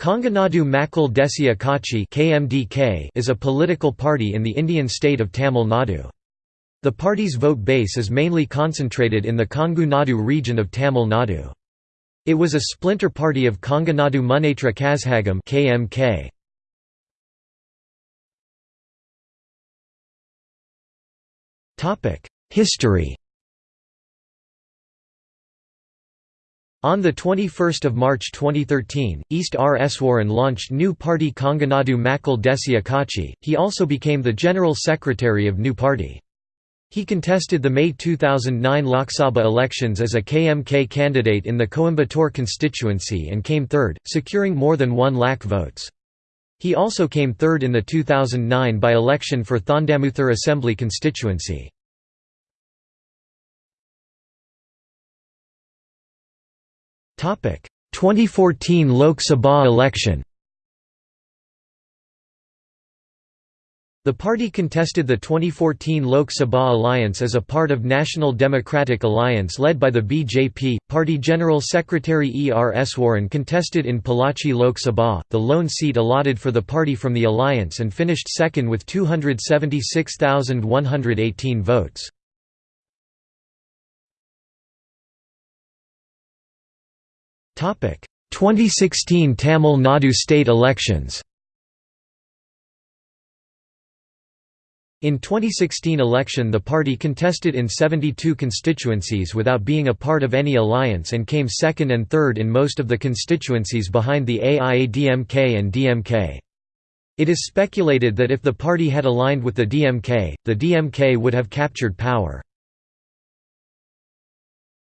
Konganadu Makkal Desya Katchi is a political party in the Indian state of Tamil Nadu. The party's vote base is mainly concentrated in the Kongu Nadu region of Tamil Nadu. It was a splinter party of Konganadu Munnetra Kazhagam KMK. History On 21 March 2013, East R. Eswaran launched new party Konganadu Makkal Desya Katchi, he also became the General Secretary of new party. He contested the May 2009 Lok Sabha elections as a KMK candidate in the Coimbatore constituency and came third, securing more than 1 lakh votes. He also came third in the 2009 by-election for Thondamuthur Assembly constituency. 2014 Lok Sabha election The party contested the 2014 Lok Sabha alliance as a part of National Democratic Alliance led by the BJP. Party General Secretary E. R. Eswaran contested in Pollachi Lok Sabha, the lone seat allotted for the party from the alliance and finished second with 276,118 votes. 2016 Tamil Nadu state elections In 2016 election the party contested in 72 constituencies without being a part of any alliance and came second and third in most of the constituencies behind the AIADMK and DMK. It is speculated that if the party had aligned with the DMK, the DMK would have captured power.